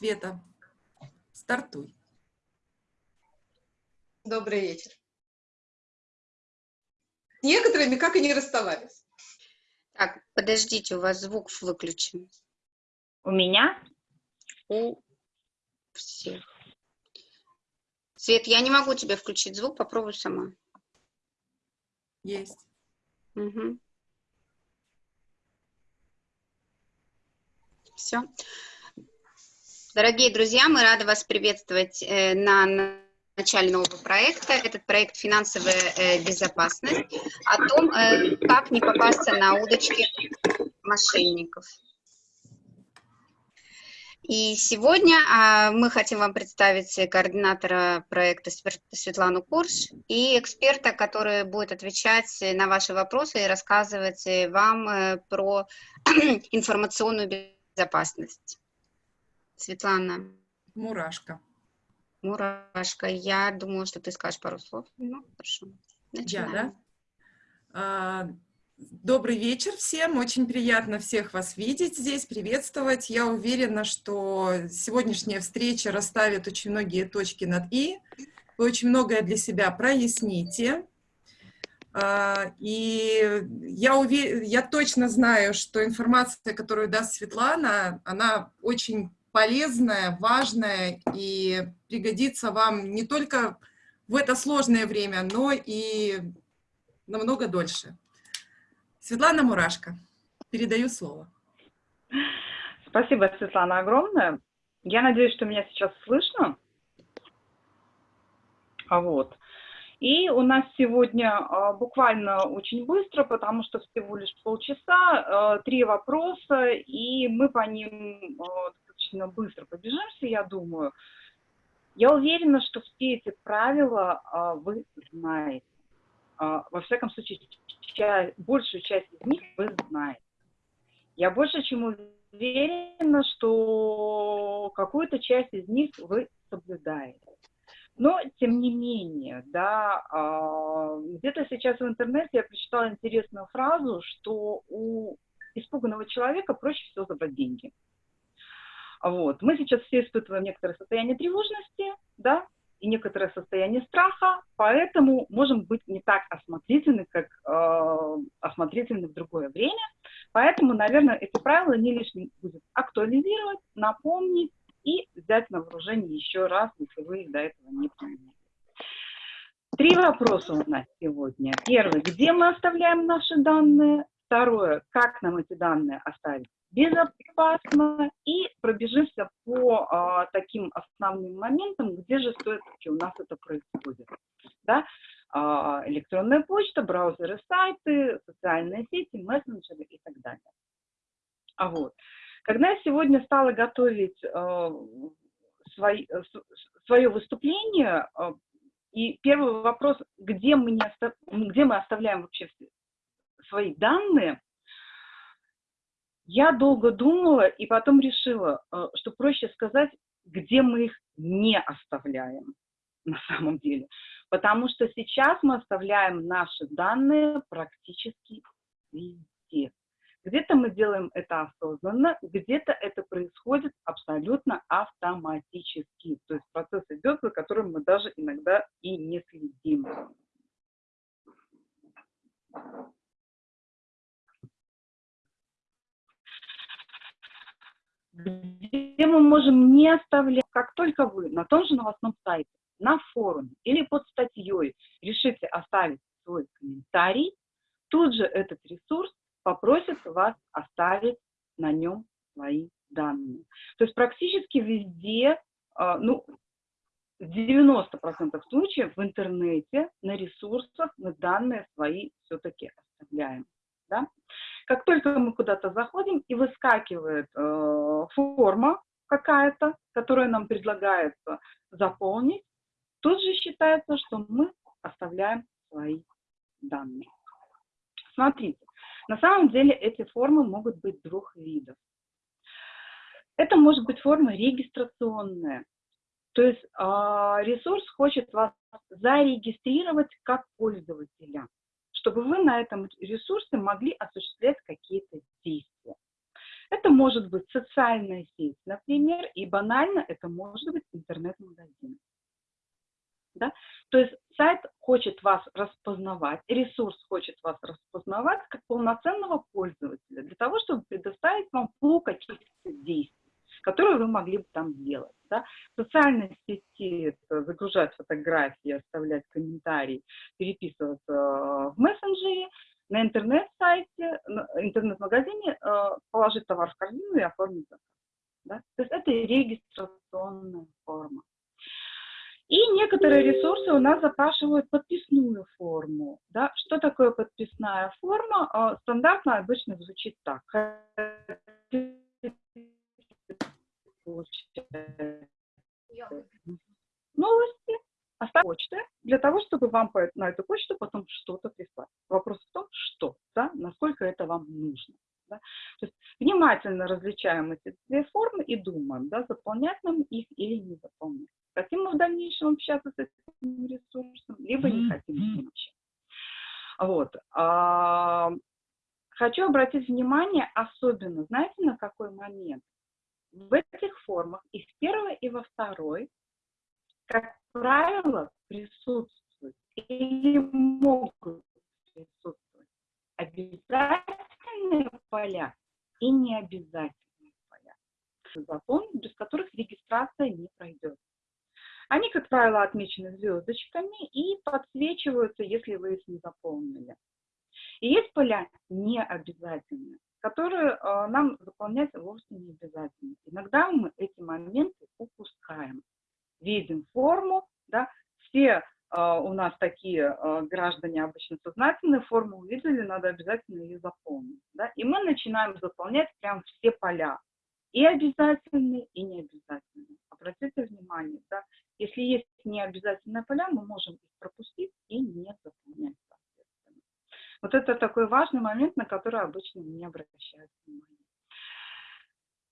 Света, стартуй. Добрый вечер. Некоторыми как и не расставались. Так, подождите, у вас звук выключен. У меня? У всех. Свет, я не могу тебе включить звук, попробуй сама. Есть. Угу. Все. Дорогие друзья, мы рады вас приветствовать э, на начале нового проекта. Этот проект «Финансовая э, безопасность» о том, э, как не попасться на удочки мошенников. И сегодня а, мы хотим вам представить координатора проекта Светлану Курш и эксперта, который будет отвечать на ваши вопросы и рассказывать вам про информационную безопасность. Светлана. Мурашка. Мурашка, я думаю, что ты скажешь пару слов. Ну, хорошо. Начинаем. Я, да? А, добрый вечер всем. Очень приятно всех вас видеть здесь, приветствовать. Я уверена, что сегодняшняя встреча расставит очень многие точки над «и». Вы очень многое для себя проясните. А, и я, увер... я точно знаю, что информация, которую даст Светлана, она очень полезная, важная и пригодится вам не только в это сложное время, но и намного дольше. Светлана Мурашко, передаю слово. Спасибо, Светлана, огромное. Я надеюсь, что меня сейчас слышно. А вот. И у нас сегодня а, буквально очень быстро, потому что всего лишь полчаса, а, три вопроса, и мы по ним а, достаточно быстро побежимся, я думаю. Я уверена, что все эти правила а, вы знаете. А, во всяком случае, ча большую часть из них вы знаете. Я больше чем уверена, что какую-то часть из них вы соблюдаете. Но, тем не менее, да, а, где-то сейчас в интернете я прочитала интересную фразу, что у испуганного человека проще всего забрать деньги. Вот. Мы сейчас все испытываем некоторое состояние тревожности, да, и некоторое состояние страха, поэтому можем быть не так осмотрительны, как э, осмотрительны в другое время. Поэтому, наверное, эти правила не лишним будет актуализировать, напомнить и взять на вооружение еще раз, если вы их до этого не применяли. Три вопроса у нас сегодня. Первый, где мы оставляем наши данные? Второе, как нам эти данные оставить безопасно и пробежимся по а, таким основным моментам, где же все-таки у нас это происходит. Да? А, электронная почта, браузеры, сайты, социальные сети, мессенджеры и так далее. А вот. Когда я сегодня стала готовить а, свой, свое выступление, а, и первый вопрос, где мы, не где мы оставляем вообще свои данные, я долго думала и потом решила, э, что проще сказать, где мы их не оставляем на самом деле. Потому что сейчас мы оставляем наши данные практически везде. Где-то мы делаем это осознанно, где-то это происходит абсолютно автоматически. То есть процесс идет, за которым мы даже иногда и не следим. Где мы можем не оставлять, как только вы на том же новостном сайте, на форуме или под статьей решите оставить свой комментарий, тут же этот ресурс попросит вас оставить на нем свои данные. То есть практически везде, а, ну, в 90% случаев в интернете, на ресурсах мы данные свои все-таки оставляем. Да? Как только мы куда-то заходим и выскакивает э, форма какая-то, которая нам предлагается заполнить, тут же считается, что мы оставляем свои данные. Смотрите, на самом деле эти формы могут быть двух видов. Это может быть форма регистрационная, то есть э, ресурс хочет вас зарегистрировать как пользователя чтобы вы на этом ресурсе могли осуществлять какие-то действия. Это может быть социальная сеть, например, и банально это может быть интернет-магазин. Да? То есть сайт хочет вас распознавать, ресурс хочет вас распознавать как полноценного пользователя для того, чтобы предоставить вам пул каких-то действий которые вы могли бы там сделать. Да? В социальной сети загружать фотографии, оставлять комментарии, переписываться в мессенджере, на интернет-сайте, интернет-магазине э, положить товар в корзину и оформить заказ. Да? То есть это регистрационная форма. И некоторые ресурсы у нас запрашивают подписную форму. Да? Что такое подписная форма? Э, стандартно обычно звучит так новости, оставить почты для того, чтобы вам на эту почту потом что-то прислать. Вопрос в том, что, да, насколько это вам нужно. Да? То есть внимательно различаем эти две формы и думаем, да, заполнять нам их или не заполнять. Хотим мы в дальнейшем общаться с этим ресурсом, либо не хотим с ним общаться. Вот. А, хочу обратить внимание особенно, знаете, на какой момент? В этих формах и в первой, и во второй, как правило, присутствуют или могут присутствовать обязательные поля и необязательные поля. Закон, без которых регистрация не пройдет. Они, как правило, отмечены звездочками и подсвечиваются, если вы их не заполнили. И есть поля необязательные которые э, нам заполнять вовсе не обязательно. Иногда мы эти моменты упускаем. Видим форму, да, все э, у нас такие э, граждане обычно сознательные, форму увидели, надо обязательно ее заполнить. Да, и мы начинаем заполнять прям все поля, и обязательные, и необязательные. Обратите внимание, да, если есть необязательные поля, мы можем их пропустить и не заполнять. Вот это такой важный момент, на который обычно не обращают внимания.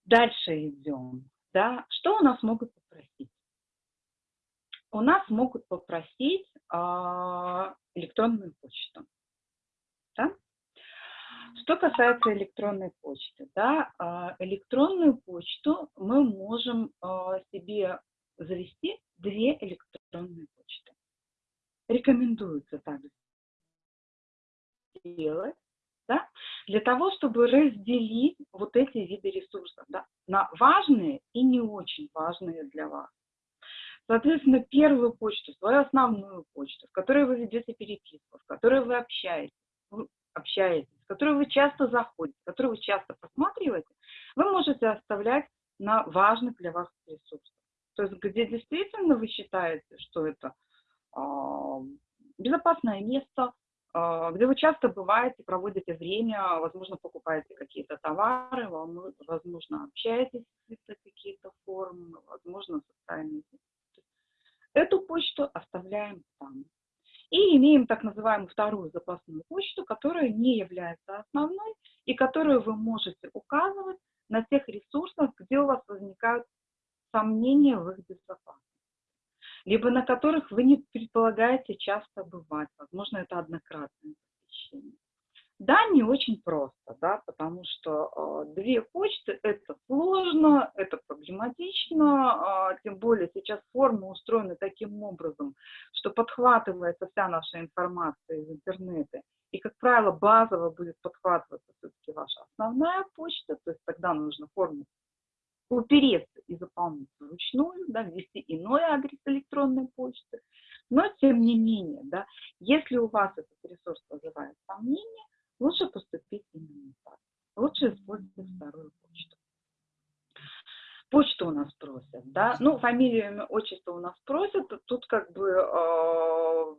Дальше идем. Да? Что у нас могут попросить? У нас могут попросить а, электронную почту. Да? Что касается электронной почты, да, а, электронную почту мы можем а, себе завести две электронные почты. Рекомендуется также сделать, да, для того, чтобы разделить вот эти виды ресурсов да, на важные и не очень важные для вас. Соответственно, первую почту, свою основную почту, в которой вы ведете переписку, в которой вы общаетесь, общаетесь, в которую вы часто заходите, которую вы часто просматриваете, вы можете оставлять на важных для вас ресурсах. То есть где действительно вы считаете, что это э, безопасное место, где вы часто бываете, проводите время, возможно, покупаете какие-то товары, возможно, общаетесь в какие-то форумы, возможно, социальные. Эту почту оставляем там. И имеем так называемую вторую запасную почту, которая не является основной и которую вы можете указывать на тех ресурсах, где у вас возникают сомнения в их безопасности либо на которых вы не предполагаете часто бывать. Возможно, это однократное посещение. Да, не очень просто, да, потому что э, две почты – это сложно, это проблематично, э, тем более сейчас формы устроены таким образом, что подхватывается вся наша информация из интернета, и, как правило, базово будет подхватываться все-таки ваша основная почта, то есть тогда нужно форму упереться и заполнить вручную, да, ввести иной адрес электронной почты. Но, тем не менее, да, если у вас этот ресурс вызывает сомнения, лучше поступить именно так. Лучше использовать вторую почту. Почту у нас просят, да, ну, фамилию, имя, отчество у нас просят, тут как бы э,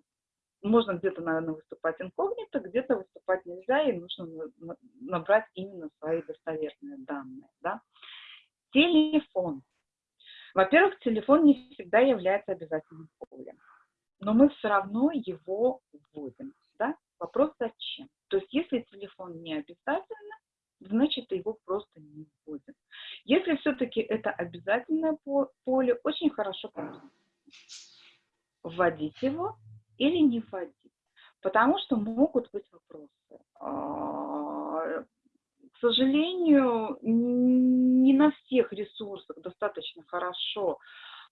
можно где-то, наверное, выступать инкогнито, где-то выступать нельзя, и нужно набрать именно свои достоверные данные, да. Телефон. Во-первых, телефон не всегда является обязательным полем, но мы все равно его вводим. Да? Вопрос зачем? То есть если телефон не обязательно, значит его просто не вводим. Если все-таки это обязательное поле, очень хорошо вводить его или не вводить. Потому что могут быть вопросы. А, к сожалению, всех ресурсах достаточно хорошо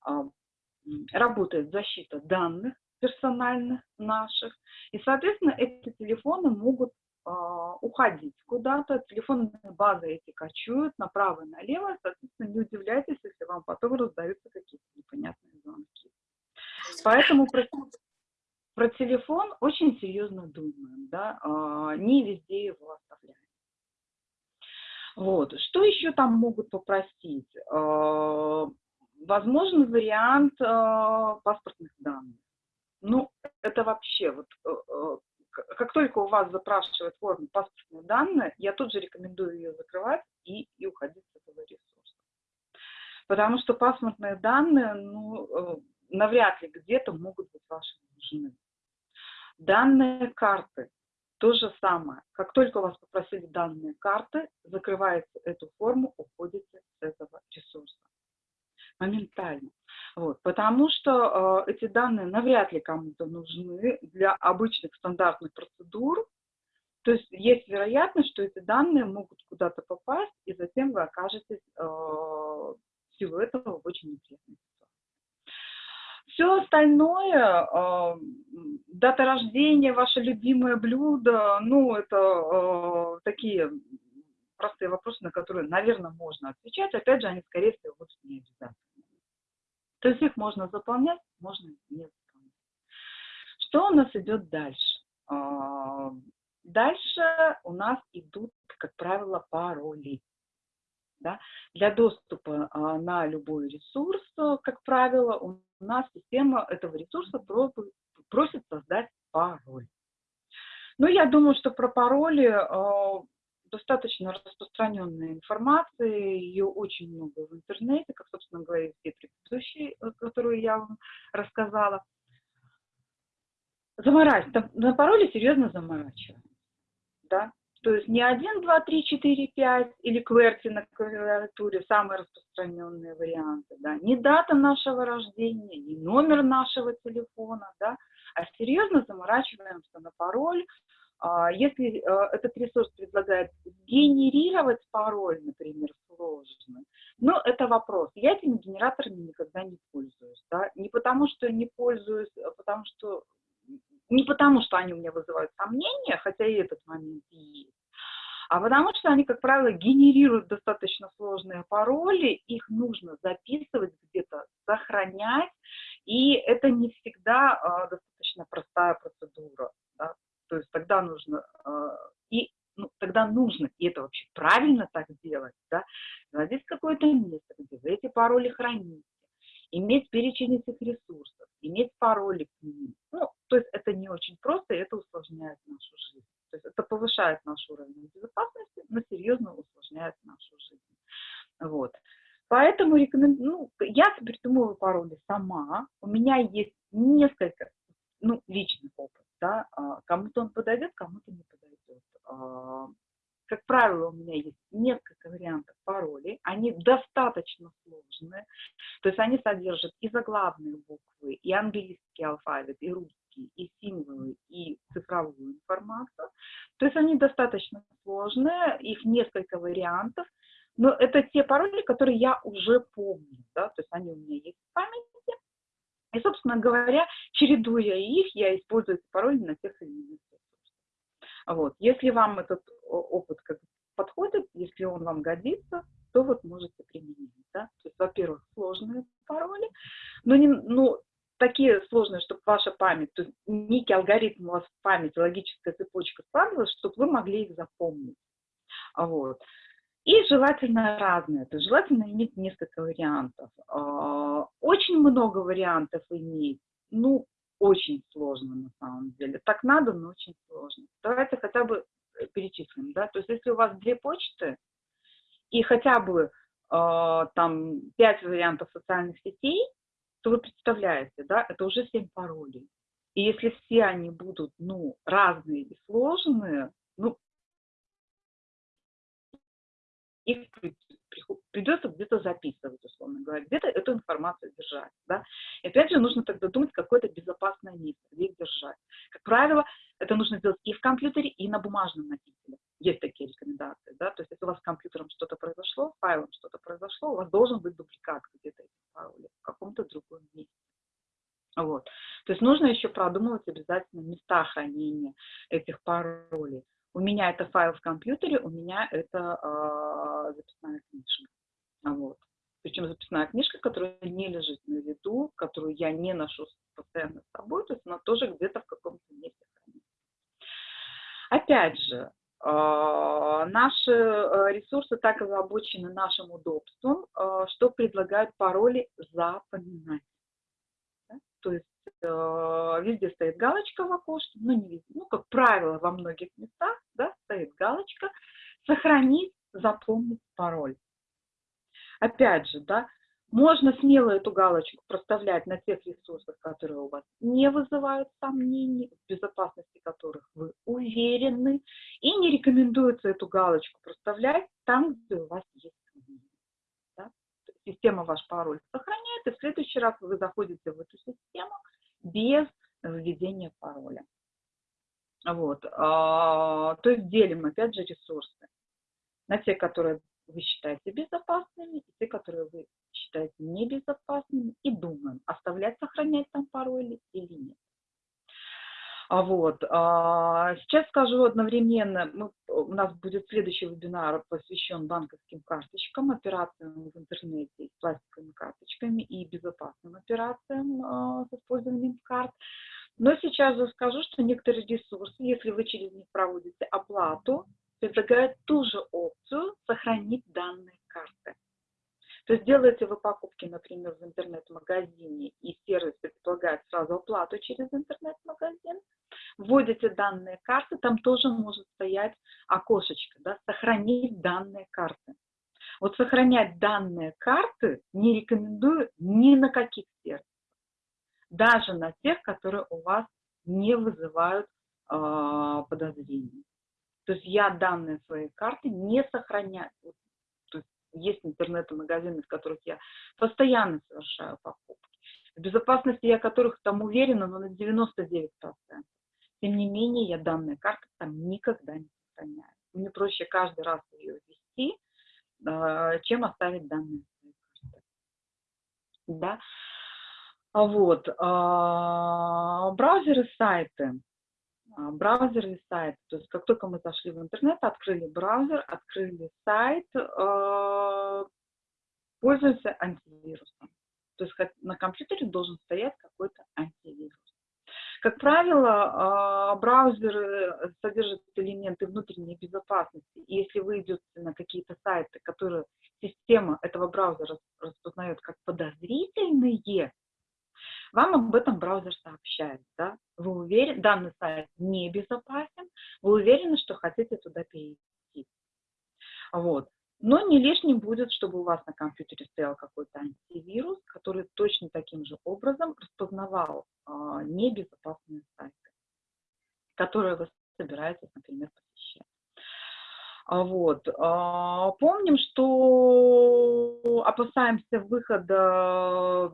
а, работает защита данных персональных наших, и, соответственно, эти телефоны могут а, уходить куда-то, телефонные базы эти кочуют направо и налево, соответственно, не удивляйтесь, если вам потом раздаются какие-то непонятные звонки. Поэтому про, про телефон очень серьезно думаем, да, а, не везде его оставляем. Вот. Что еще там могут попросить? А, возможен вариант паспортных данных. Ну, это вообще, вот э, э, как только у вас запрашивают форму паспортные данные, я тут же рекомендую ее закрывать и, и уходить с этого ресурса. Потому что паспортные данные, ну, э, навряд ли где-то могут быть ваши нужны. Данные карты, то же самое. Как только вас попросили данные карты, закрываете эту форму, уходите с этого ресурса. Моментально. Вот, потому что э, эти данные навряд ли кому-то нужны для обычных стандартных процедур. То есть есть вероятность, что эти данные могут куда-то попасть, и затем вы окажетесь э, всего этого в очень неприятной ситуации. Все остальное, э, дата рождения, ваше любимое блюдо, ну, это э, такие простые вопросы, на которые, наверное, можно отвечать. Опять же, они, скорее всего, будут не обязательны. То есть их можно заполнять, можно не заполнять. Что у нас идет дальше? А, дальше у нас идут, как правило, пароли. Да? Для доступа а, на любой ресурс, как правило, у нас система этого ресурса просит создать пароль. Ну, я думаю, что про пароли а, достаточно распространенная информация, ее очень много в интернете, как, собственно говоря, и все предыдущие, э, которые я вам рассказала. Заморачивать. На пароле серьезно заморачиваем. Да? То есть не 1, 2, 3, 4, 5 или QWERTY на клавиатуре, самые распространенные варианты, да, не дата нашего рождения, не номер нашего телефона, да, а серьезно заморачиваемся на пароль, а, если э, этот ресурс предлагает генерировать пароль, например, сложный, ну, это вопрос. Я этими генераторами никогда не пользуюсь. Да? Не потому, что не пользуюсь, а потому что... Не потому, что они у меня вызывают сомнения, хотя и этот момент есть, а потому что они, как правило, генерируют достаточно сложные пароли, их нужно записывать где-то, сохранять, и это не всегда а, достаточно простая процедура. Да? То есть тогда нужно, а, и ну, тогда нужно, и это вообще правильно так делать, да, найти какое-то место, где вы эти пароли храните, иметь перечень этих ресурсов, иметь пароли к ним. Ну, то есть это не очень просто, и это усложняет нашу жизнь. То есть это повышает наш уровень безопасности, но серьезно усложняет нашу жизнь. Вот. Поэтому рекомендую, ну, я придумываю пароли сама. У меня есть несколько, ну, личных опытов да, а, кому-то он подойдет, кому-то не подойдет. А, как правило, у меня есть несколько вариантов паролей, они достаточно сложные, то есть они содержат и заглавные буквы, и английский алфавит, и русский, и символы, и цифровую информацию. То есть они достаточно сложные, их несколько вариантов, но это те пароли, которые я уже помню, да, то есть они у меня есть в памяти, и, собственно говоря, чередуя их, я использую эти пароли на иных ресурсах. Вот. Если вам этот опыт как подходит, если он вам годится, то вот можете применить. Да? То есть, во-первых, сложные пароли, но не, ну, такие сложные, чтобы ваша память, то есть некий алгоритм у вас в памяти, логическая цепочка складывалась, чтобы вы могли их запомнить. Вот. И желательно разные, то есть желательно иметь несколько вариантов. А, очень много вариантов иметь, ну, очень сложно на самом деле. Так надо, но очень сложно. Давайте хотя бы э, перечислим, да, то есть если у вас две почты и хотя бы э, там пять вариантов социальных сетей, то вы представляете, да, это уже семь паролей. И если все они будут, ну, разные и сложные, ну, их придется где-то записывать, условно говоря, где-то эту информацию держать. Да? И опять же, нужно тогда думать какое-то безопасное место, где их держать. Как правило, это нужно делать и в компьютере, и на бумажном носителе. Есть такие рекомендации. Да? То есть если у вас с компьютером что-то произошло, файлом что-то произошло, у вас должен быть дубликат где-то в каком-то другом месте. Вот. То есть нужно еще продумывать обязательно места хранения этих паролей. У меня это файл в компьютере, у меня это э, записная книжка. Вот. Причем записная книжка, которая не лежит на виду, которую я не ношу постоянно с собой, то есть она тоже где-то в каком-то месте хранится. Опять же, э, наши ресурсы так озабочены нашим удобством, э, что предлагают пароли запоминать. То есть Э, везде стоит галочка в окошке, ну не везде, ну как правило во многих местах, да, стоит галочка «Сохранить, запомнить пароль». Опять же, да, можно смело эту галочку проставлять на тех ресурсах, которые у вас не вызывают сомнений, в безопасности которых вы уверены, и не рекомендуется эту галочку проставлять там, где у вас есть сомнения. Да? Система ваш пароль сохраняет, и в следующий раз вы заходите в эту систему, без введения пароля. Вот. А, то есть делим, опять же, ресурсы на те, которые вы считаете безопасными, и те, которые вы считаете небезопасными, и думаем, оставлять, сохранять там пароли или нет. А вот. А, сейчас скажу одновременно, мы, у нас будет следующий вебинар, посвящен банковским карточкам, операциям в интернете с пластиковыми карточками и безопасным операциям а, с использованием карт. Но сейчас же скажу, что некоторые ресурсы, если вы через них проводите оплату, предлагают ту же опцию сохранить данные карты. То есть делаете вы покупки, например, в интернет-магазине, и сервис предполагает сразу оплату через интернет-магазин, вводите данные карты, там тоже может стоять окошечко, да, сохранить данные карты. Вот сохранять данные карты не рекомендую ни на каких сервисах, даже на тех, которые у вас не вызывают э, подозрений. То есть я данные своей карты не сохраняю. Есть интернет-магазины, в которых я постоянно совершаю покупки. В безопасности я которых там уверена, но на 99%. Тем не менее, я данные карты там никогда не сохраняю. Мне проще каждый раз ее ввести, а, чем оставить данные. Да? А вот. А, браузеры, сайты. Браузеры и сайты. То есть как только мы зашли в интернет, открыли браузер, открыли сайт, пользуемся антивирусом. То есть на компьютере должен стоять какой-то антивирус. Как правило, а, браузеры содержат элементы внутренней безопасности. И если вы идете на какие-то сайты, которые система этого браузера распознает как подозрительные, вам об этом браузер сообщает. Да? Вы уверены, данный сайт небезопасен, вы уверены, что хотите туда перейти. Вот. Но не лишним будет, чтобы у вас на компьютере стоял какой-то антивирус, который точно таким же образом распознавал а, небезопасные сайты, которые вы собираетесь, например, посещать. А вот. А, помним, что опасаемся выхода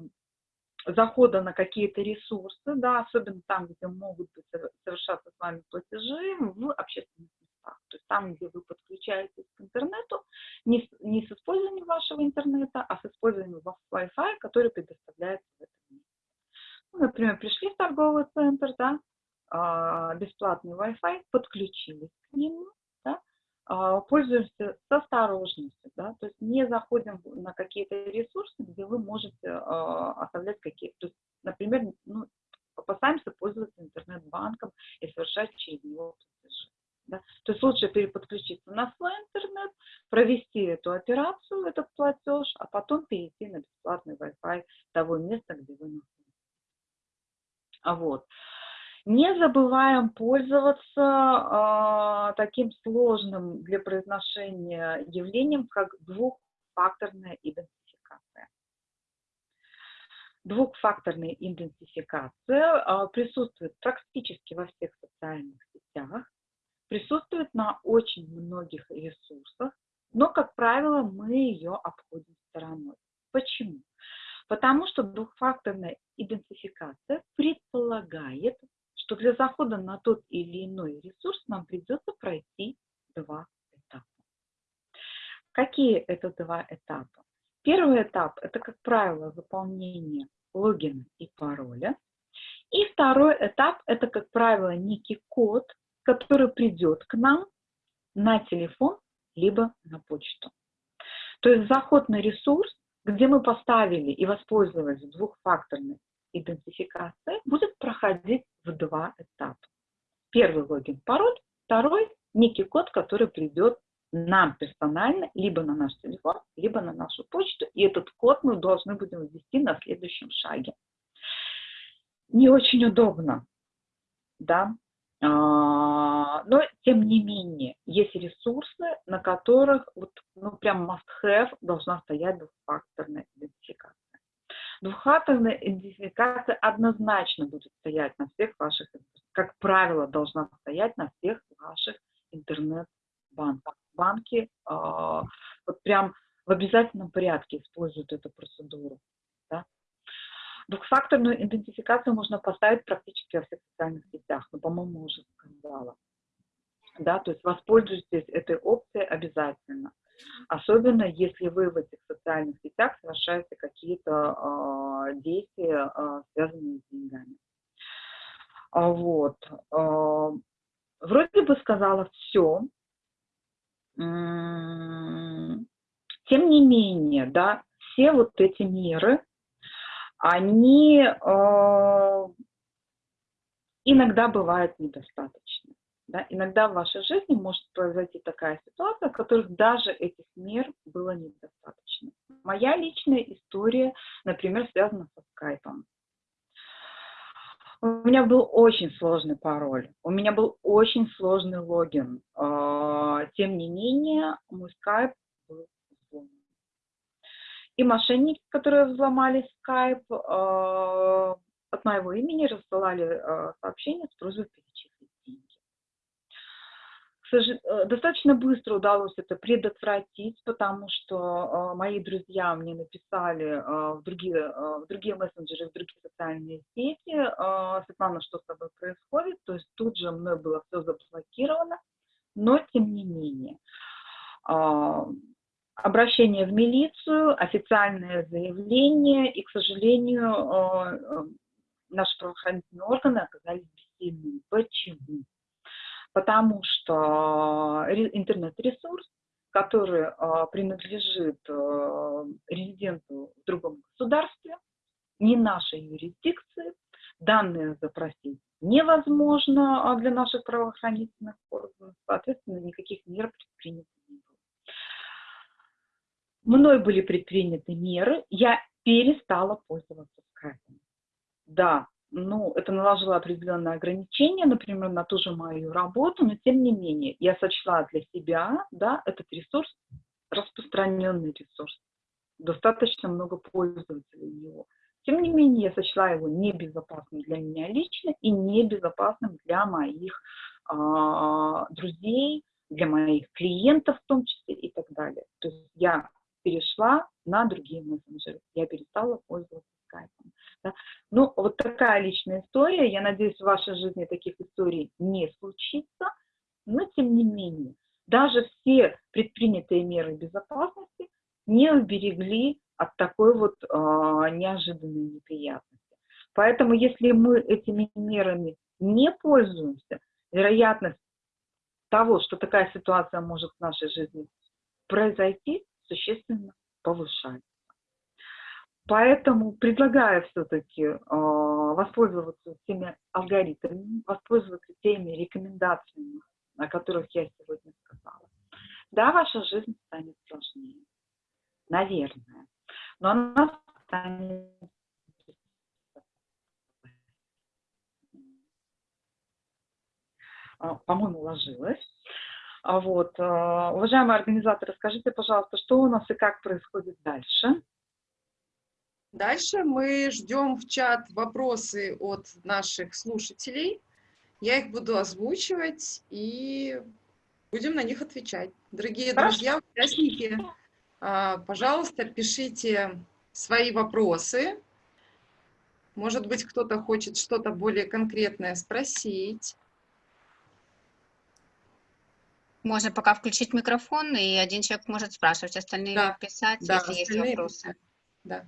захода на какие-то ресурсы, да, особенно там, где могут совершаться с вами платежи в общественных местах. То есть там, где вы подключаетесь к интернету, не, не с использованием вашего интернета, а с использованием Wi-Fi, который предоставляется в этом месте. Ну, например, пришли в торговый центр, да, а, бесплатный Wi-Fi, подключились к нему, пользуемся с осторожностью, да, то есть не заходим на какие-то ресурсы, где вы можете а, оставлять какие-то, например, ну, опасаемся пользоваться интернет-банком и совершать через него платежи. Да? То есть лучше переподключиться на свой интернет, провести эту операцию, этот платеж, а потом перейти на бесплатный Wi-Fi того места, где вы находитесь. А вот. Не забываем пользоваться э, таким сложным для произношения явлением, как двухфакторная идентификация. Двухфакторная идентификация э, присутствует практически во всех социальных сетях, присутствует на очень многих ресурсах, но, как правило, мы ее обходим стороной. Почему? Потому что двухфакторная идентификация предполагает, что для захода на тот или иной ресурс нам придется пройти два этапа. Какие это два этапа? Первый этап – это, как правило, заполнение логина и пароля. И второй этап – это, как правило, некий код, который придет к нам на телефон либо на почту. То есть заход на ресурс, где мы поставили и воспользовались двухфакторной идентификацией, будет проходить в два этапа. Первый логин, пароль, второй – некий код, который придет нам персонально, либо на наш телефон, либо на нашу почту, и этот код мы должны будем ввести на следующем шаге. Не очень удобно, да, а, но тем не менее есть ресурсы, на которых вот, ну, прям must-have должна стоять двухфакторная идентификация. Двухфакторная идентификация однозначно будет стоять на всех ваших, как правило, должна стоять на всех ваших интернет-банках банки а, вот прям в обязательном порядке используют эту процедуру. Да? Двухфакторную идентификацию можно поставить практически во всех социальных сетях, но, по-моему, уже сказала. Да, то есть воспользуйтесь этой опцией обязательно. Особенно если вы в этих социальных сетях совершаете какие-то э, действия, э, связанные с деньгами. Вот. Э, вроде бы сказала все, тем не менее, да, все вот эти меры, они э, иногда бывают недостаточны. Да? Иногда в вашей жизни может произойти такая ситуация, в которых даже этих мер было недостаточно. Моя личная история, например, связана со скайпом. У меня был очень сложный пароль, у меня был очень сложный логин. А, тем не менее, мой скайп был взломан. И мошенники, которые взломали скайп, а, от моего имени рассылали а, сообщения с просьбой Э, достаточно быстро удалось это предотвратить, потому что э, мои друзья мне написали э, в, другие, в другие мессенджеры, в другие социальные сети, Светлана, что с тобой происходит, то есть тут же мной было все заблокировано, но тем не менее. Обращение в милицию, официальное заявление, и, к сожалению, наши правоохранительные органы оказались бессильными. Почему? Потому что интернет-ресурс, который а, принадлежит а, резиденту в другом государстве, не нашей юрисдикции, данные запросить невозможно а, для наших правоохранительных органов, соответственно, никаких мер предпринято не было. Мной были предприняты меры, я перестала пользоваться скайпом. Да, ну, это наложило определенные ограничения, например, на ту же мою работу, но тем не менее я сочла для себя, да, этот ресурс распространенный ресурс, достаточно много пользователей его. Тем не менее, я сочла его небезопасным для меня лично и небезопасным для моих э, друзей, для моих клиентов в том числе и так далее. То есть я перешла на другие мессенджеры, я перестала пользоваться скайпом. Да? Ну, вот такая личная история. Я надеюсь, в вашей жизни таких историй не случится. Но, тем не менее, даже все предпринятые меры безопасности не уберегли от такой вот э, неожиданной неприятности. Поэтому, если мы этими мерами не пользуемся, вероятность того, что такая ситуация может в нашей жизни произойти, существенно повышается. Поэтому предлагаю все-таки э, воспользоваться теми алгоритмами, воспользоваться теми рекомендациями, о которых я сегодня сказала. Да, ваша жизнь станет сложнее, наверное, но она станет а, по-моему, ложилась. Вот. Уважаемые организаторы, скажите, пожалуйста, что у нас и как происходит дальше? Дальше мы ждем в чат вопросы от наших слушателей. Я их буду озвучивать и Будем на них отвечать. Дорогие Хорошо. друзья, участники, а, пожалуйста, пишите свои вопросы. Может быть, кто-то хочет что-то более конкретное спросить. Можно пока включить микрофон, и один человек может спрашивать, остальные Да, писать, да, если есть остальные вопросы. Да.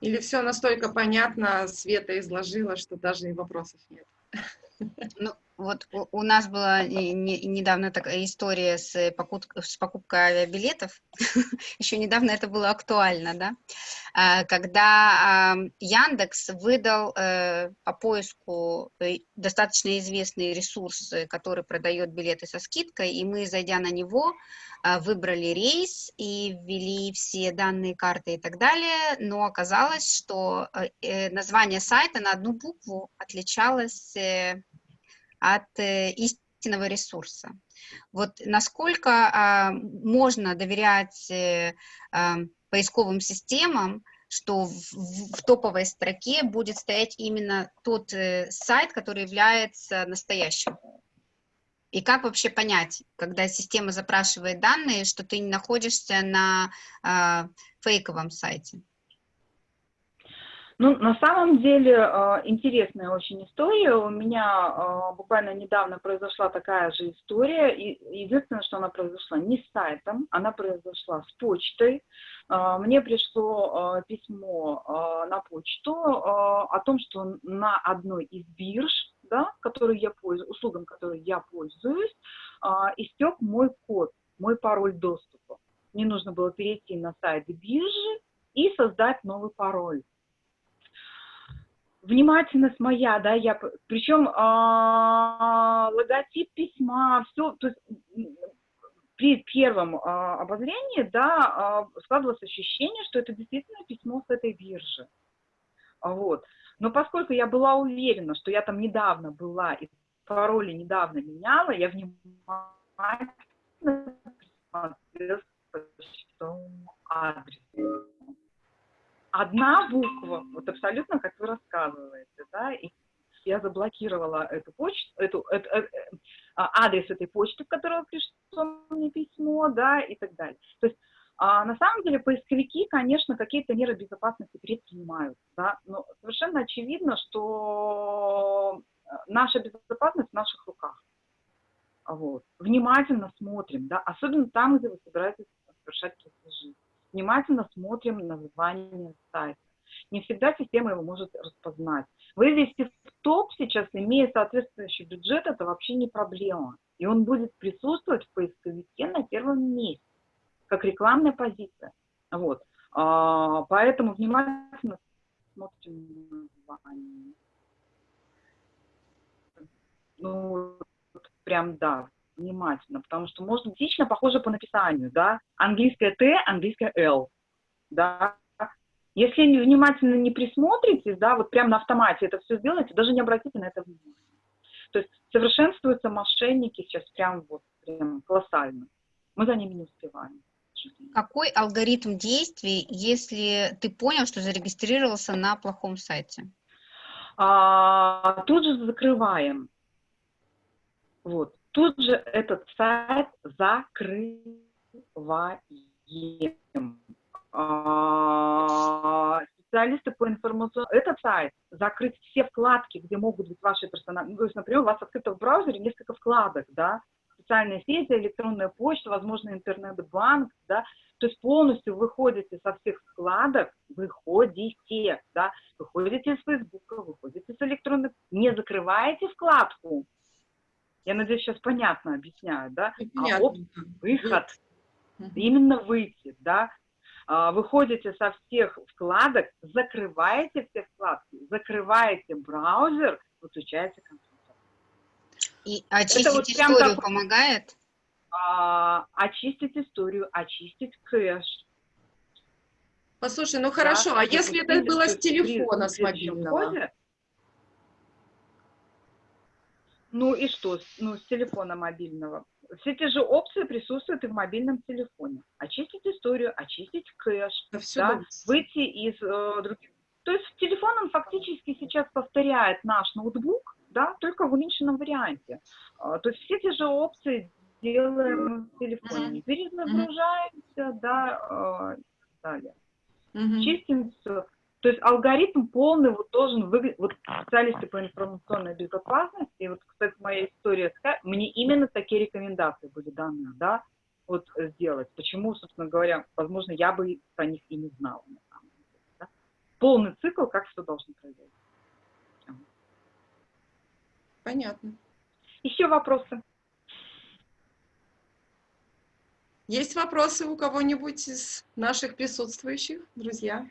Или все настолько понятно, Света изложила, что даже и вопросов нет. Ну, вот у, нас была не- не- недавно такая история с, покупкой, с покупкой авиабилетов. Еще недавно это было актуально, да? А, Когда Яндекс выдал э, по поиску э, достаточно известный ресурс, э, который продает билеты со скидкой, и мы, зайдя на него, а, выбрали рейс и ввели все данные карты и так далее, но оказалось, что э, э, название сайта на одну букву отличалось э, от э, истинного ресурса. Вот насколько а, можно доверять э, поисковым системам, что в, в- топовой строке будет стоять именно тот э, сайт, который является настоящим? И как вообще понять, когда система запрашивает данные, что ты не находишься на а, фейковом сайте? Ну, на самом деле, э, интересная очень история. У меня э, буквально недавно произошла такая же история. И единственное, что она произошла не с сайтом, она произошла с почтой. Э, Мне пришло письмо на почту о том, что на одной из бирж, да, которой я пользуюсь, услугам, которой я пользуюсь, истек мой код, мой пароль доступа. Мне нужно было перейти на сайт биржи и создать новый пароль внимательность моя, да, я, причем а, логотип письма, все, то есть при первом а, обозрении, да, а, складывалось ощущение, что это действительно письмо с этой биржи. Вот. Но поскольку я была уверена, что я там недавно была и пароли недавно меняла, я внимательно к почтовому адресу одна буква, вот абсолютно как вы рассказываете, да, и я заблокировала эту почту, эту, эту- э- э, а, адрес этой почты, в которую пришло мне письмо, да, и так далее. То есть а, на самом деле поисковики, конечно, какие-то меры безопасности предпринимают, да, но совершенно очевидно, что э, наша безопасность в наших руках. Вот. Внимательно смотрим, да, особенно там, где вы собираетесь совершать платежи внимательно смотрим на название сайта. Не всегда система его может распознать. Вывести в топ сейчас, имея соответствующий бюджет, это вообще не проблема. И он будет присутствовать в поисковике на первом месте, как рекламная позиция. Вот. А, поэтому внимательно смотрим на название. Ну, прям да, внимательно, потому что быть лично похоже по написанию, да, английское Т, английское Л, да. Если внимательно не присмотритесь, да, вот прям на автомате это все сделаете, даже не обратите на это внимание. То есть совершенствуются мошенники сейчас прям вот, прям колоссально. Мы за ними не успеваем. Какой алгоритм действий, если ты понял, что зарегистрировался на плохом сайте? А, тут же закрываем. Вот. Тут же этот сайт закрываем. А, специалисты по информационному... Этот сайт закрыть все вкладки, где могут быть ваши персональные... Ну, то есть, например, у вас открыто в браузере несколько вкладок, да, социальные сети, электронная почта, возможно, интернет-банк, да, то есть полностью выходите со всех вкладок, выходите, да, выходите из Фейсбука, выходите с электронной, не закрываете вкладку. Я надеюсь, сейчас понятно объясняю, да? А Непонятно, оп, да. выход, именно выйти, да? А, Выходите со всех вкладок, закрываете все вкладки, закрываете браузер, выключаете компьютер. И очистить вот прям историю такой- помогает? А, очистить историю, очистить кэш. Послушай, ну да, хорошо, а если это было с телефона, с мобильного? Ну и что, ну, с телефона мобильного? Все те же опции присутствуют и в мобильном телефоне. Очистить историю, очистить кэш, Да да, выйти из э, других То есть телефон он фактически сейчас повторяет наш ноутбук, да, только в уменьшенном варианте. А, То есть все те же опции делаем в телефоне. Перезагружаемся, да, а, и так далее. Чистим все. То есть алгоритм полный вот должен выглядеть, вот специалисты по информационной безопасности, и вот, кстати, моя история, мне именно такие рекомендации были даны, да, вот сделать. Почему, собственно говоря, возможно, я бы про них и не знала, на самом деле, да. Полный цикл, как что должно произойти. Понятно. Еще вопросы? Есть вопросы у кого-нибудь из наших присутствующих, друзья?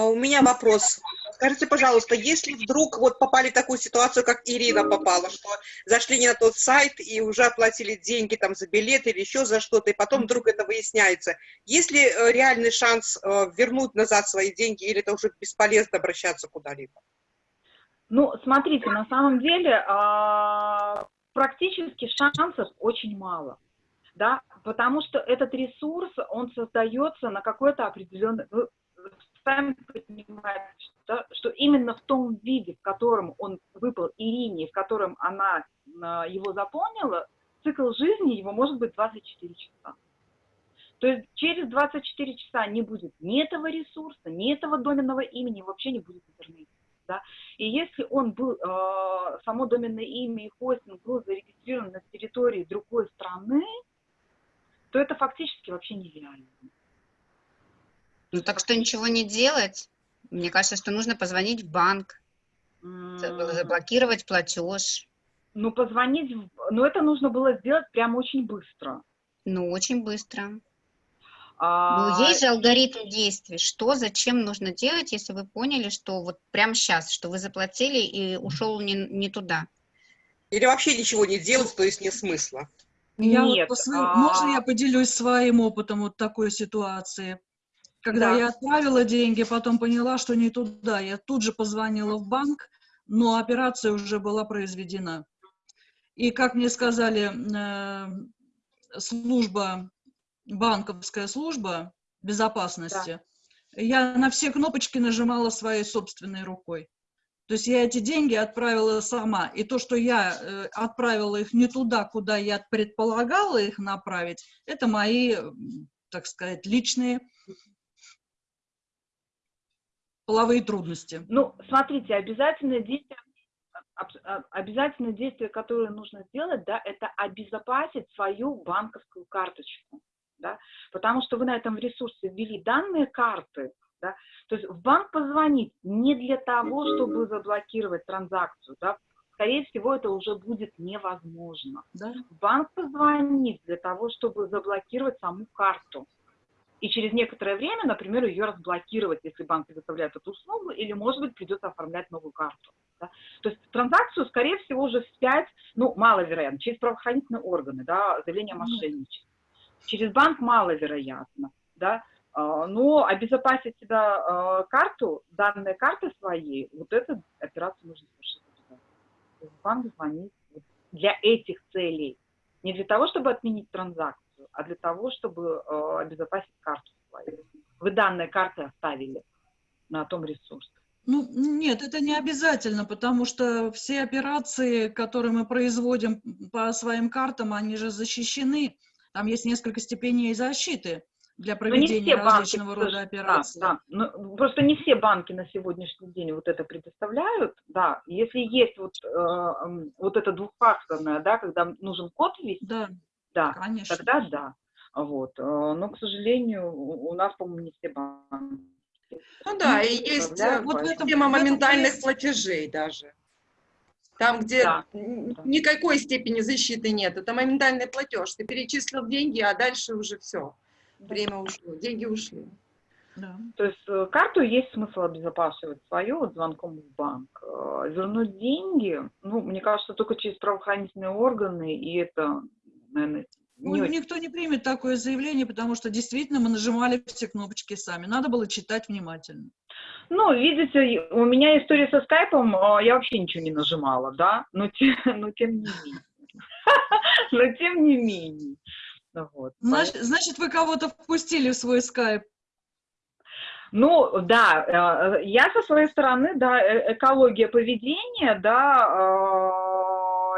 А у меня вопрос. Скажите, пожалуйста, если вдруг вот попали в такую ситуацию, как Ирина попала, что зашли не на тот сайт и уже оплатили деньги там за билет или еще за что-то, и потом вдруг это выясняется, есть ли э, реальный шанс э, вернуть назад свои деньги, или это уже бесполезно обращаться куда-либо? Ну, смотрите, на самом деле а, практически шансов очень мало, да, потому что этот ресурс, он создается на какой-то определенный, вы сами понимаете, да, что именно в том виде, в котором он выпал Ирине, в котором она а, его заполнила, цикл жизни его может быть 24 часа. То есть через 24 часа не будет ни этого ресурса, ни этого доменного имени, вообще не будет интернета. Да? И если он был, э, само доменное имя и хостинг был зарегистрирован на территории другой страны, то это фактически вообще нереально. Ну, так что ничего не делать. Мне кажется, что нужно позвонить в банк, М, заблокировать платеж. Ну, позвонить, в- ну, это нужно было сделать прямо очень быстро. Ну, очень быстро. А, Ну, есть же алгоритм действий. Что, зачем нужно делать, если вы поняли, что вот прямо сейчас, что вы заплатили и ушел не, не туда? Или вообще ничего не делать, то есть нет смысла? Я вот Нет, по своему- а- Можно я поделюсь своим опытом вот такой ситуации? Когда Да. я отправила деньги, потом поняла, что не туда, я тут же позвонила в банк, но операция уже была произведена. И, как мне сказали, э, служба, банковская служба безопасности, я на все кнопочки нажимала своей собственной рукой. То есть я эти деньги отправила сама. И то, что я э, отправила их не туда, куда я предполагала их направить, это мои, так сказать, личные половые трудности. Ну, смотрите, обязательное действие, аб- а- обязательное действие, которое нужно сделать, да, это обезопасить свою банковскую карточку, да, потому что вы на этом ресурсе ввели данные карты, да, то есть в банк позвонить не для того, чтобы заблокировать транзакцию, да, скорее всего, это уже будет невозможно. Да? В банк позвонить для того, чтобы заблокировать саму карту. И через некоторое время, например, ее разблокировать, если банк предоставляет эту услугу, или, может быть, придется оформлять новую карту. да. То есть транзакцию, скорее всего, уже вспять, ну, маловероятно, через правоохранительные органы, да, заявление о мошенничестве. Через банк маловероятно, да, А, но обезопасить себя а, карту, данные карты своей, вот эту операцию нужно совершить обязательно. Банк звонить вот для этих целей. Не для того, чтобы отменить транзакцию, а для того, чтобы э, обезопасить карту свою. Вы данные карты оставили на том ресурсе. Ну, нет, это не обязательно, потому что все операции, которые мы производим по своим картам, они же защищены. Там есть несколько степеней защиты для Но Ну, проведения банки, различного к рода операций. Да, да. Ну, просто не все банки на сегодняшний день вот это предоставляют, да. Если есть вот, э, вот это двухфакторное, да, когда нужен код ввести, Да, да, конечно. тогда да. Вот. э, Но, к сожалению, у нас, по-моему, не все банки. Ну да, и есть э, вот в этом- тема этом моментальных есть- платежей даже. Там, где Да, н- да. никакой степени защиты нет. Это моментальный платеж. Ты перечислил деньги, а дальше уже все. Время ушло, деньги ушли. Да. То есть э, карту есть смысл обезопасивать свою вот звонком в банк. Вернуть деньги, ну, мне кажется, только через правоохранительные органы, и это, наверное, Ну, не очень никто не примет такое заявление, потому что действительно мы нажимали все кнопочки сами. Надо было читать внимательно. Ну, видите, у меня история со скайпом, а, я вообще ничего не нажимала, да, но, те- но тем не менее. Но тем не менее. Ну Вот. Значит, значит, вы кого-то впустили в свой скайп. Ну, да, э, я со своей стороны, да, э, экология поведения, да, э,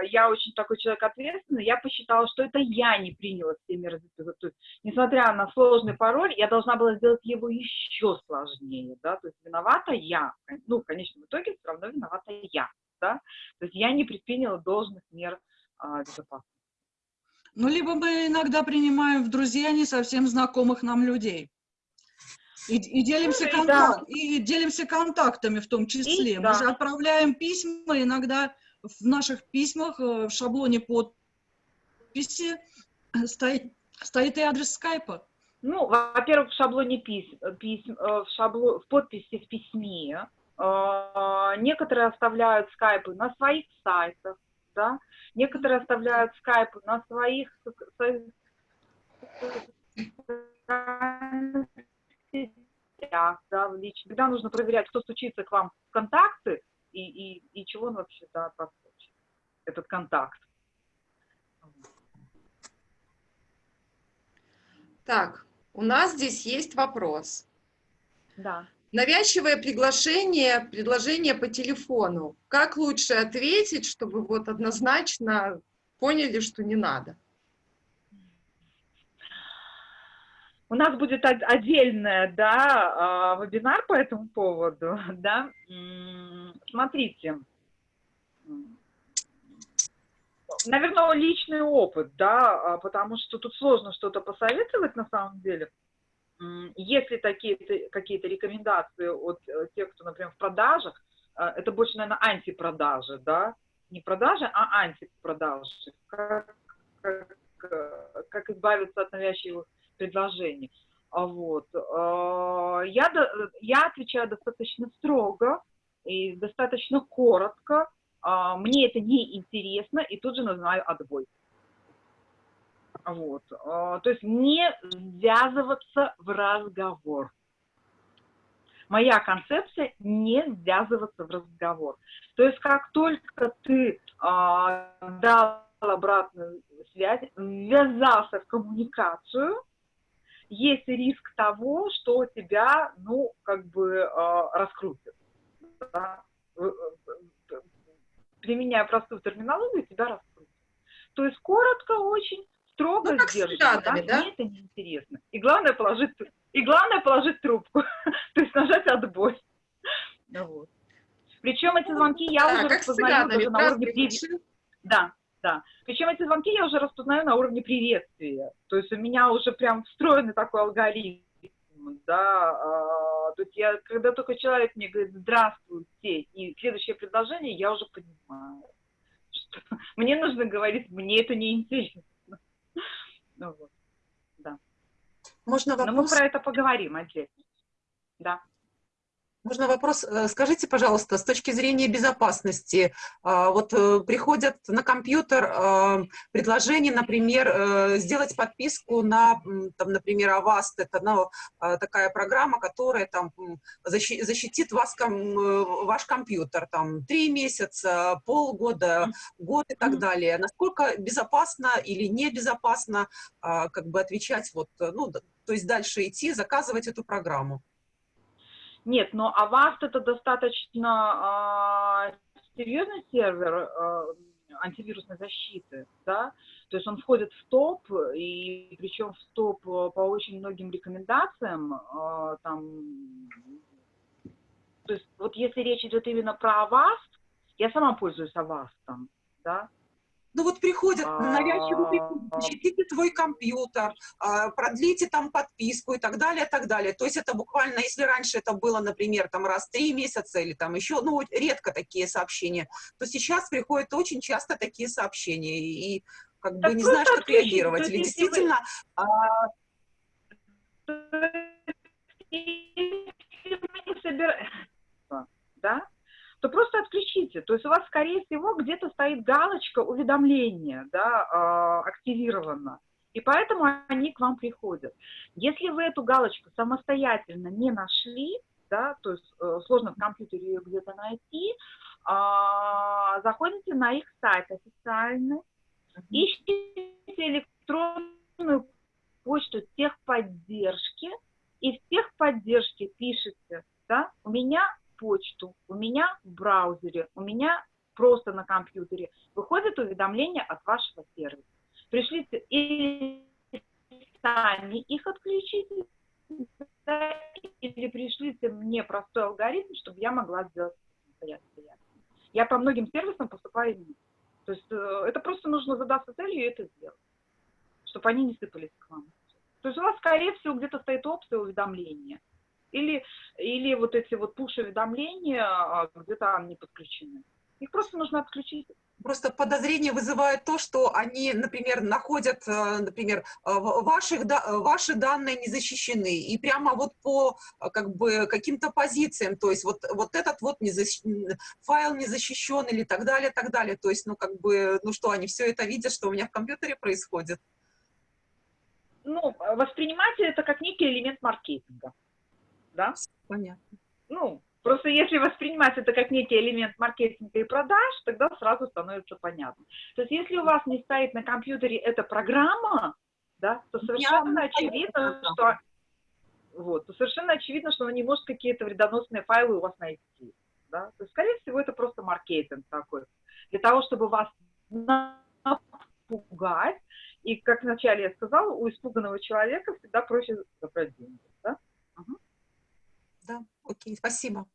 я очень такой человек ответственный, я посчитала, что это я не приняла все меры, то есть, несмотря на сложный пароль, я должна была сделать его еще сложнее, да, то есть виновата я, ну, в конечном итоге все равно виновата я, да, то есть я не предприняла должных мер а, безопасности. Ну, либо мы иногда принимаем в друзья не совсем знакомых нам людей. И, и, делимся, Ну, и контак- да. и делимся контактами в том числе. Мы да. же отправляем письма, иногда в наших письмах, э, в шаблоне подписи стоит, стоит и адрес скайпа. Ну, во-первых, в шаблоне писем, писем э, в, шабло, в подписи в письме э, некоторые оставляют скайпы на своих сайтах, да, некоторые оставляют скайпы на своих, да, в лич- Когда нужно проверять, кто стучится к вам в контакты и, и, и чего он вообще, да, подскочит, этот контакт. Так, у нас здесь есть вопрос. Да. Навязчивое приглашение, предложение по телефону. Как лучше ответить, чтобы вот однозначно поняли, что не надо? У нас будет от- отдельный, да, а, вебинар по этому поводу, да. Смотрите, наверное, личный опыт, да, а, потому что тут сложно что-то посоветовать на самом деле. Если какие-то рекомендации от э, тех, кто, например, в продажах, э, это больше, наверное, антипродажи, да, не продажи, а антипродажи. Как, как, как избавиться от навязчивых предложений. А Вот. Я, я отвечаю достаточно строго и достаточно коротко. А, Мне это не интересно, и тут же называю отбой. Вот. А, То есть не ввязываться в разговор. Моя концепция – не ввязываться в разговор. То есть как только ты а, дал обратную связь, ввязался в коммуникацию, есть риск того, что тебя, ну, как бы э, раскрутят. Да? Применяя простую терминологию, тебя раскрутят. То есть коротко очень, строго Ну, как с сдержанно, цыганами, да? Мне это неинтересно. И главное положить, и главное положить трубку, то есть нажать отбой. Ну Вот. Причем эти звонки я Да, уже распознаю даже на уровне Здравствуйте. привет. Да, да. Причем эти звонки я уже распознаю на уровне приветствия. То есть у меня уже прям встроенный такой алгоритм, да. а, то есть я, когда только человек мне говорит «здравствуйте» и следующее предложение, я уже понимаю, что мне нужно говорить «мне это не интересно». Ну, вот. Можно Но мы вопрос? про это поговорим отдельно. Да. Можно вопрос? Э, Скажите, пожалуйста, с точки зрения безопасности, а, вот э, приходят на компьютер предложения, например, э, сделать подписку на, там, например, Avast, это ну, такая программа, которая там защитит вас, э, ваш компьютер, там, три месяца, полгода, год и так далее. Насколько безопасно или небезопасно как бы отвечать, вот, э, ну, то есть дальше идти, заказывать эту программу? Нет, но Avast это достаточно а, серьезный сервер а, антивирусной защиты, да, то есть он входит в топ, и причем в топ а, по очень многим рекомендациям, а, там, то есть вот если речь идет именно про Avast, я сама пользуюсь Avast, да, Ну вот приходят, навязчиво приходят, защитите твой компьютер, а, продлите там подписку и так далее, так далее. То есть это буквально, если раньше это было, например, там раз в три месяца или там еще, ну, редко такие сообщения, то сейчас приходят очень часто такие сообщения и, и как бы Так не просто знаешь, как реагировать. Или вы- действительно а, не да, то просто отключите. То есть у вас, скорее всего, где-то стоит галочка уведомления, да, а, активирована. И поэтому они к вам приходят. Если вы эту галочку самостоятельно не нашли, да, то есть э, сложно в компьютере ее где-то найти, а, заходите на их сайт официальный, ищите электронную почту техподдержки и в техподдержке пишете, да, у меня почту, у меня в браузере, у меня просто на компьютере, выходит уведомление от вашего сервиса. Пришлите и сами их отключите, да, или пришлите мне простой алгоритм, чтобы я могла сделать самостоятельно. Я по многим сервисам поступаю именно. То есть э, это просто нужно задаться целью и это сделать, чтобы они не сыпались к вам. То есть у вас, скорее всего, где-то стоит опция уведомления. Или, или вот эти вот пуш-уведомления а, где-то не подключены. Их просто нужно отключить. Просто подозрение вызывает то, что они, например, находят, э, например, э, ваших, ваши данные не защищены, и прямо вот по э, как бы каким-то позициям, то есть вот, вот этот вот не защ... файл не защищен или так далее, так далее. То есть, ну как бы, ну что, они все это видят, что у меня в компьютере происходит? Ну, воспринимайте это как некий элемент маркетинга. Да? Понятно. Ну, Просто если воспринимать это как некий элемент маркетинга и продаж, тогда сразу становится понятно. То есть если у вас не стоит на компьютере эта программа, да, то совершенно очевидно, что вот, то совершенно очевидно, что она не может какие-то вредоносные файлы у вас найти. Да? То есть, скорее всего, это просто маркетинг такой. Для того, чтобы вас напугать, и, как вначале я сказала, у испуганного человека всегда проще забрать деньги. Да? Окей, спасибо.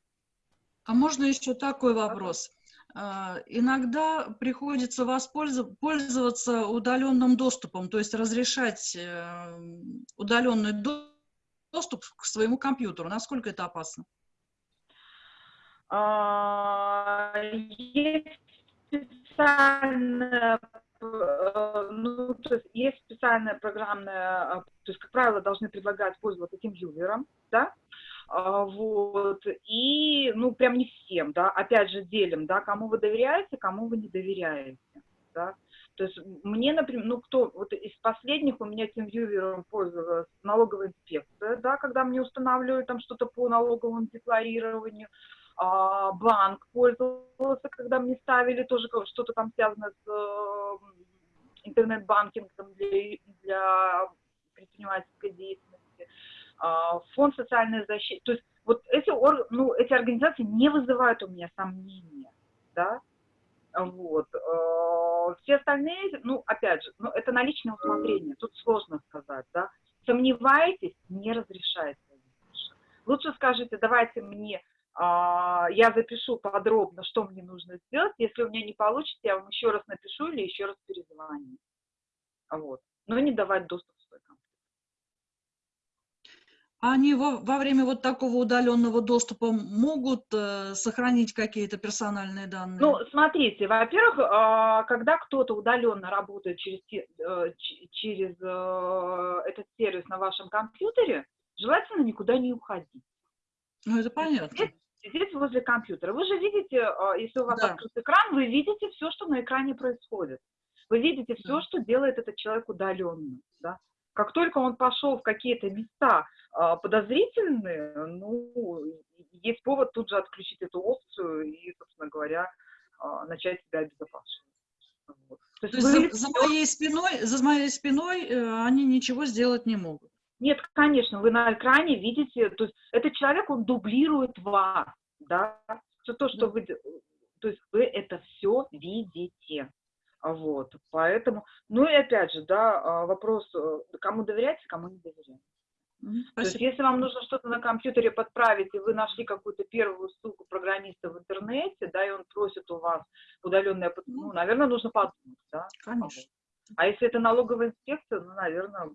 А можно еще такой вопрос? А, иногда приходится воспользоваться удаленным доступом, то есть разрешать э, удаленный доступ к своему компьютеру. Насколько это опасно? А, есть специальная э, ну, то есть есть специальная программная, то есть, как правило, должны предлагать пользоваться этим юзером, да, вот, и, ну, прям не всем, да, опять же, делим, да, кому вы доверяете, кому вы не доверяете, да, то есть мне, например, ну, кто, вот из последних у меня тем вьювером пользовалась налоговая инспекция, да, когда мне устанавливали там что-то по налоговому декларированию, а, банк пользовался, когда мне ставили тоже что-то там связанное с э, интернет-банкингом для, для предпринимательской деятельности, а, фонд социальной защиты. То есть вот эти, ну, эти организации не вызывают у меня сомнения, да, вот. А, все остальные, ну, опять же, ну, это на личное усмотрение, тут сложно сказать, да. Сомневаетесь, не разрешайте. Лучше скажите, давайте мне, а, я запишу подробно, что мне нужно сделать. Если у меня не получится, я вам еще раз напишу или еще раз перезвоню. Вот. Но не давать доступ они во, во время вот такого удаленного доступа могут э, сохранить какие-то персональные данные? Ну, смотрите, во-первых, э, когда кто-то удаленно работает через, э, через э, этот сервис на вашем компьютере, желательно никуда не уходить. Ну, это понятно. Сидеть, возле компьютера. Вы же видите, э, если у вас да. открыт экран, вы видите все, что на экране происходит. Вы видите все, да. что делает этот человек удаленно. Да? Как только он пошел в какие-то места а, подозрительные, ну, есть повод тут же отключить эту опцию и, собственно говоря, а, начать себя обезопасивать. Вот. То, То есть вы... за, за, моей спиной, за моей спиной э, они ничего сделать не могут? Нет, конечно, вы на экране видите, то есть этот человек, он дублирует вас, да, все то, что да. вы, то есть вы это все видите. Вот, поэтому, ну и опять же, да, а, вопрос, э, кому доверять, кому не доверять. Спасибо. То есть, если вам нужно что-то на компьютере подправить, и вы нашли какую-то первую ссылку программиста в интернете, да, и он просит у вас удаленное, ну, наверное, нужно подумать, да. Конечно. А если это налоговая инспекция, ну, наверное,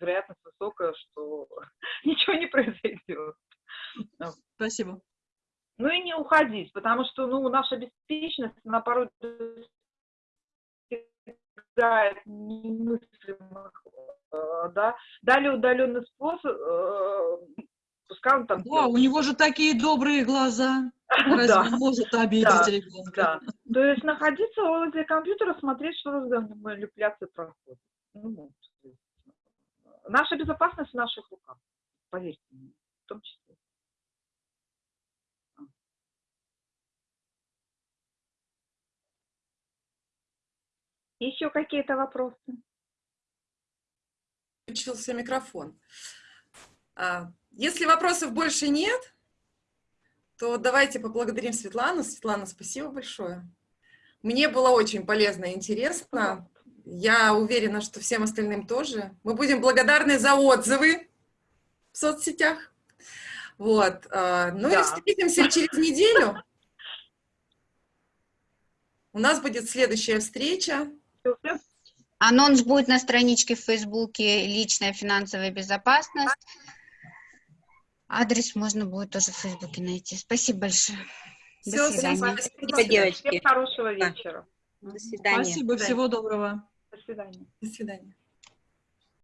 вероятность высокая, что ничего не произойдет. Спасибо. Ну и не уходить, потому что, ну, наша беспечность, она порой достигает немыслимых, э, да, дали удаленный способ, э, пускай он там... Да, у него же такие добрые глаза, разве да. он может обидеть да, ребенка? Да, то есть находиться возле компьютера, смотреть, что за манипуляции проходят. Ну, наша безопасность в наших руках, поверьте мне, в том числе. Еще какие-то вопросы? Включился микрофон. А, Если вопросов больше нет, то давайте поблагодарим Светлану. Светлана, спасибо большое. Мне было очень полезно и интересно. Я уверена, что всем остальным тоже. Мы будем благодарны за отзывы в соцсетях. Вот. а, Ну и Да. встретимся через неделю. У нас будет следующая встреча. Анонс будет на страничке в Фейсбуке «Личная финансовая безопасность». Адрес можно будет тоже в Фейсбуке найти. Спасибо большое. До Всё, всем свидания. спасибо. девочки. Всем хорошего Да. вечера. До свидания. Спасибо, всего доброго. До свидания. До свидания.